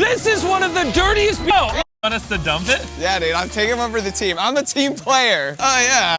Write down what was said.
This is one of the dirtiest. Oh, Want us to dump it? Yeah, dude, I'm taking one for the team. I'm a team player. Oh, yeah.